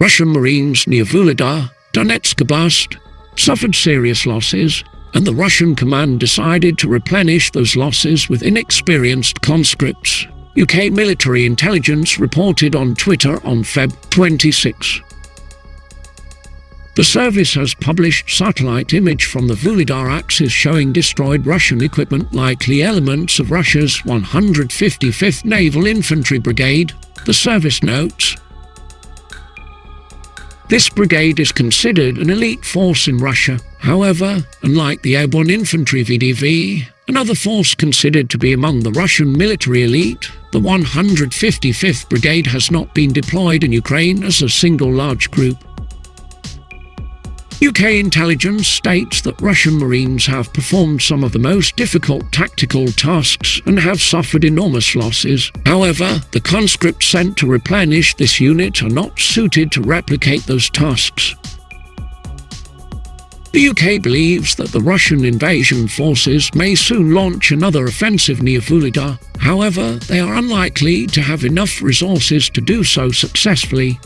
Russian Marines near Vuhledar, Donetsk Oblast, suffered serious losses, and the Russian command decided to replenish those losses with inexperienced conscripts. UK military intelligence reported on Twitter on Feb 26. The service has published satellite image from the Vuhledar axis showing destroyed Russian equipment likely elements of Russia's 155th Naval Infantry Brigade, the service notes. This brigade is considered an elite force in Russia. However, unlike the Airborne Infantry VDV, another force considered to be among the Russian military elite, the 155th Brigade has not been deployed in Ukraine as a single large group. UK intelligence states that Russian Marines have performed some of the most difficult tactical tasks and have suffered enormous losses. However, the conscripts sent to replenish this unit are not suited to replicate those tasks. The UK believes that the Russian invasion forces may soon launch another offensive near Vuhledar. However, they are unlikely to have enough resources to do so successfully